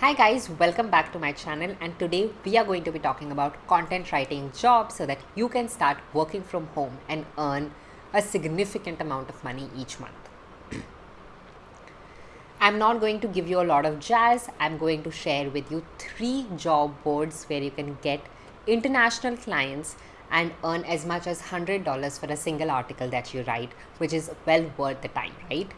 Hi guys, welcome back to my channel and today we are going to be talking about content writing jobs so that you can start working from home and earn a significant amount of money each month. I'm not going to give you a lot of jazz. I'm going to share with you three job boards where you can get international clients and earn as much as $100 for a single article that you write, which is well worth the time, right?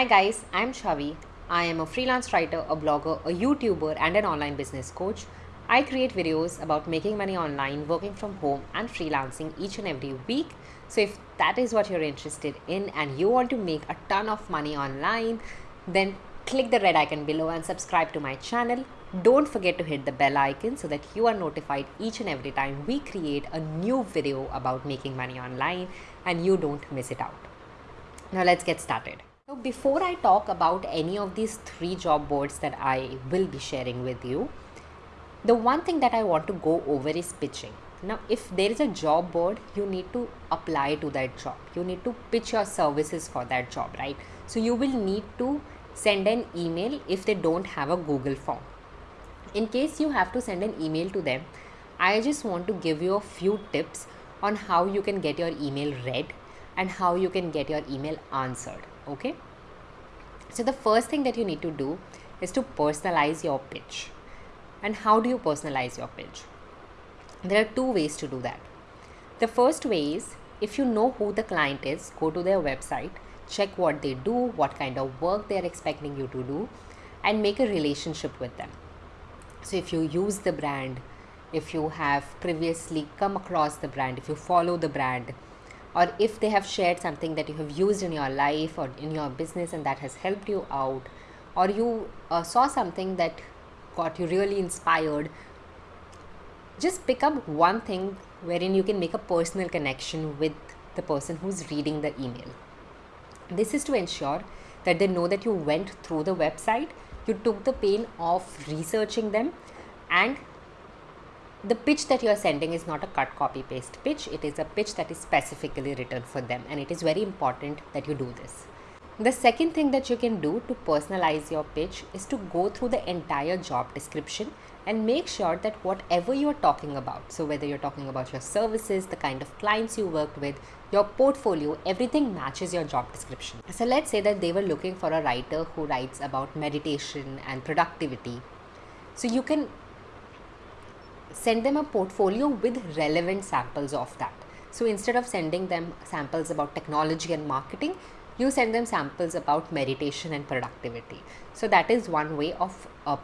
Hi guys, I'm Shavi. I am a freelance writer, a blogger, a YouTuber, and an online business coach. I create videos about making money online, working from home, and freelancing each and every week. So, if that is what you're interested in and you want to make a ton of money online, then click the red icon below and subscribe to my channel. Don't forget to hit the bell icon so that you are notified each and every time we create a new video about making money online and you don't miss it out. Now, let's get started. So before I talk about any of these three job boards that I will be sharing with you, the one thing that I want to go over is pitching. Now, if there is a job board, you need to apply to that job. You need to pitch your services for that job, right? So you will need to send an email if they don't have a Google form. In case you have to send an email to them, I just want to give you a few tips on how you can get your email read and how you can get your email answered okay? So the first thing that you need to do is to personalize your pitch. And how do you personalize your pitch? There are two ways to do that. The first way is if you know who the client is go to their website check what they do what kind of work they are expecting you to do and make a relationship with them. So if you use the brand if you have previously come across the brand if you follow the brand or if they have shared something that you have used in your life or in your business and that has helped you out or you uh, saw something that got you really inspired just pick up one thing wherein you can make a personal connection with the person who's reading the email. This is to ensure that they know that you went through the website you took the pain of researching them and the pitch that you are sending is not a cut copy paste pitch. It is a pitch that is specifically written for them and it is very important that you do this. The second thing that you can do to personalize your pitch is to go through the entire job description and make sure that whatever you are talking about so whether you're talking about your services the kind of clients you worked with your portfolio everything matches your job description. So let's say that they were looking for a writer who writes about meditation and productivity. So you can send them a portfolio with relevant samples of that. So instead of sending them samples about technology and marketing, you send them samples about meditation and productivity. So that is one way of uh,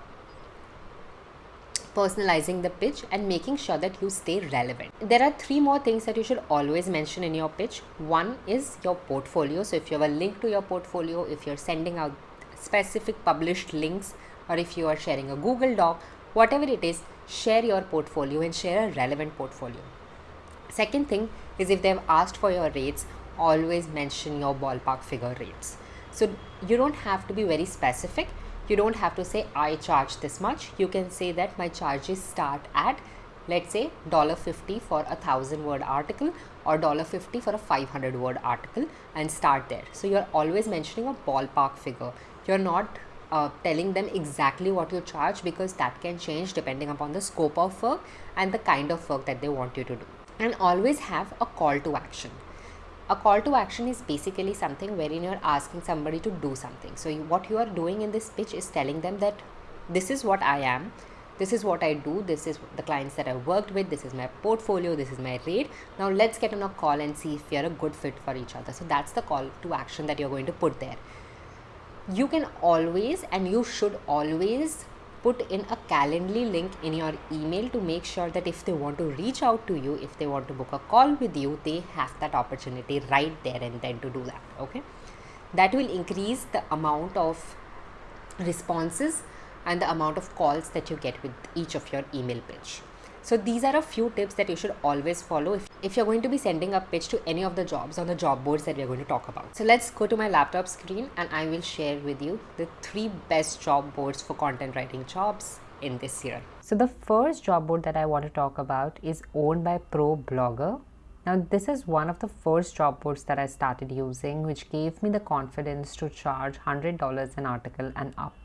personalizing the pitch and making sure that you stay relevant. There are three more things that you should always mention in your pitch. One is your portfolio. So if you have a link to your portfolio, if you're sending out specific published links or if you are sharing a Google Doc, whatever it is, share your portfolio and share a relevant portfolio. Second thing is if they've asked for your rates, always mention your ballpark figure rates. So you don't have to be very specific. You don't have to say I charge this much. You can say that my charges start at let's say $1.50 for a thousand word article or $1.50 for a 500 word article and start there. So you're always mentioning a ballpark figure. You're not uh, telling them exactly what you charge because that can change depending upon the scope of work and the kind of work that they want you to do. And always have a call to action. A call to action is basically something wherein you're asking somebody to do something. So, you, what you are doing in this pitch is telling them that this is what I am, this is what I do, this is the clients that I've worked with, this is my portfolio, this is my rate. Now, let's get on a call and see if we are a good fit for each other. So, that's the call to action that you're going to put there you can always and you should always put in a calendly link in your email to make sure that if they want to reach out to you if they want to book a call with you they have that opportunity right there and then to do that okay? That will increase the amount of responses and the amount of calls that you get with each of your email pitch so these are a few tips that you should always follow if, if you're going to be sending a pitch to any of the jobs on the job boards that we're going to talk about. So let's go to my laptop screen and I will share with you the three best job boards for content writing jobs in this year. So the first job board that I want to talk about is owned by ProBlogger. Now this is one of the first job boards that I started using which gave me the confidence to charge $100 an article and up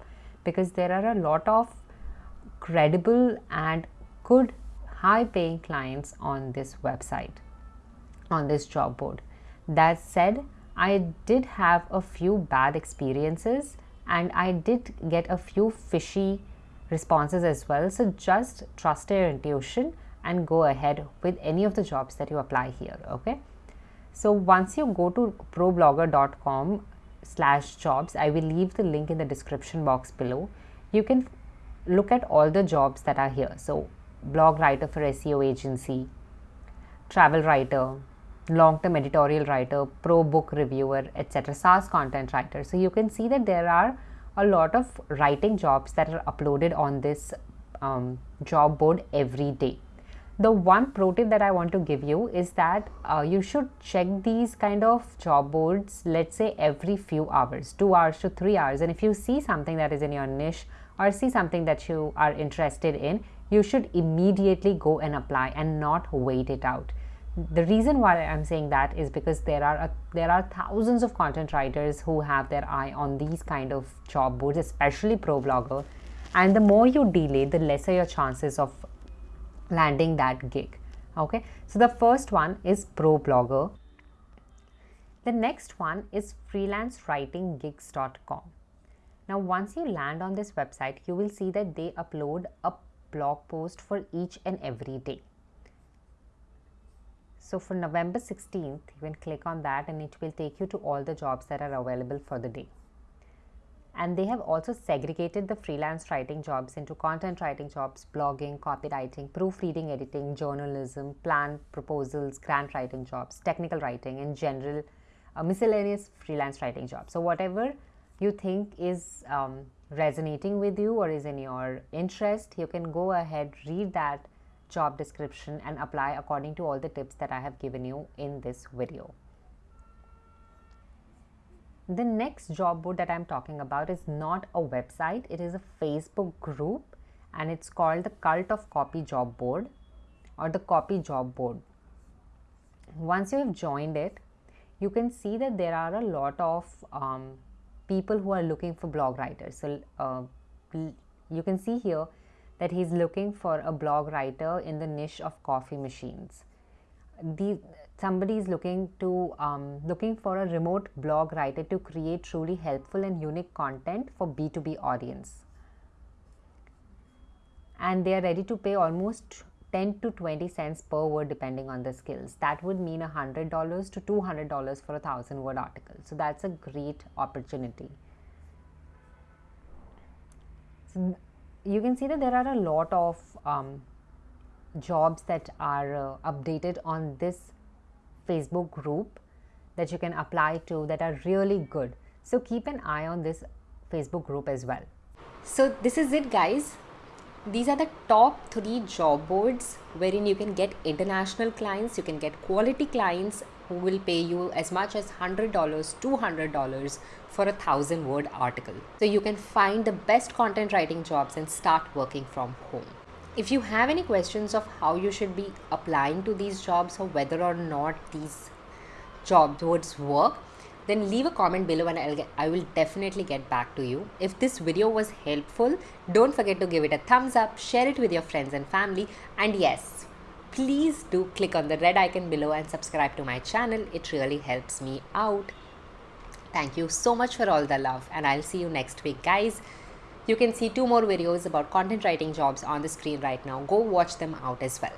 because there are a lot of credible and good high paying clients on this website on this job board. That said, I did have a few bad experiences and I did get a few fishy responses as well. So just trust your intuition and go ahead with any of the jobs that you apply here. Okay. So once you go to problogger.com slash jobs, I will leave the link in the description box below. You can look at all the jobs that are here. So blog writer for SEO agency, travel writer, long-term editorial writer, pro book reviewer, etc. SaaS content writer. So you can see that there are a lot of writing jobs that are uploaded on this um, job board every day. The one pro tip that I want to give you is that uh, you should check these kind of job boards, let's say every few hours, two hours to three hours. And if you see something that is in your niche or see something that you are interested in, you should immediately go and apply and not wait it out. The reason why i'm saying that is because there are a, there are thousands of content writers who have their eye on these kind of job boards especially ProBlogger. And the more you delay the lesser your chances of landing that gig. Okay? So the first one is ProBlogger. The next one is freelancewritinggigs.com now once you land on this website you will see that they upload a blog post for each and every day so for November 16th, you can click on that and it will take you to all the jobs that are available for the day. And they have also segregated the freelance writing jobs into content writing jobs, blogging, copywriting, proofreading, editing, journalism, plan proposals, grant writing jobs, technical writing, and general uh, miscellaneous freelance writing jobs. So whatever you think is um, resonating with you or is in your interest, you can go ahead, read that job description and apply according to all the tips that I have given you in this video. The next job board that I'm talking about is not a website, it is a Facebook group and it's called the Cult of Copy Job Board or the Copy Job Board. Once you have joined it, you can see that there are a lot of um, people who are looking for blog writers. So uh, you can see here that he's looking for a blog writer in the niche of coffee machines. The, somebody is looking to um, looking for a remote blog writer to create truly helpful and unique content for B2B audience. And they are ready to pay almost 10 to 20 cents per word depending on the skills. That would mean $100 to $200 for a thousand word article. So that's a great opportunity. So you can see that there are a lot of um, jobs that are uh, updated on this Facebook group that you can apply to that are really good. So keep an eye on this Facebook group as well. So this is it guys. These are the top three job boards wherein you can get international clients, you can get quality clients who will pay you as much as $100, $200 for a thousand word article. So you can find the best content writing jobs and start working from home. If you have any questions of how you should be applying to these jobs or whether or not these job boards work, then leave a comment below and I'll get, I will definitely get back to you. If this video was helpful, don't forget to give it a thumbs up, share it with your friends and family and yes, please do click on the red icon below and subscribe to my channel. It really helps me out. Thank you so much for all the love and I'll see you next week guys. You can see two more videos about content writing jobs on the screen right now. Go watch them out as well.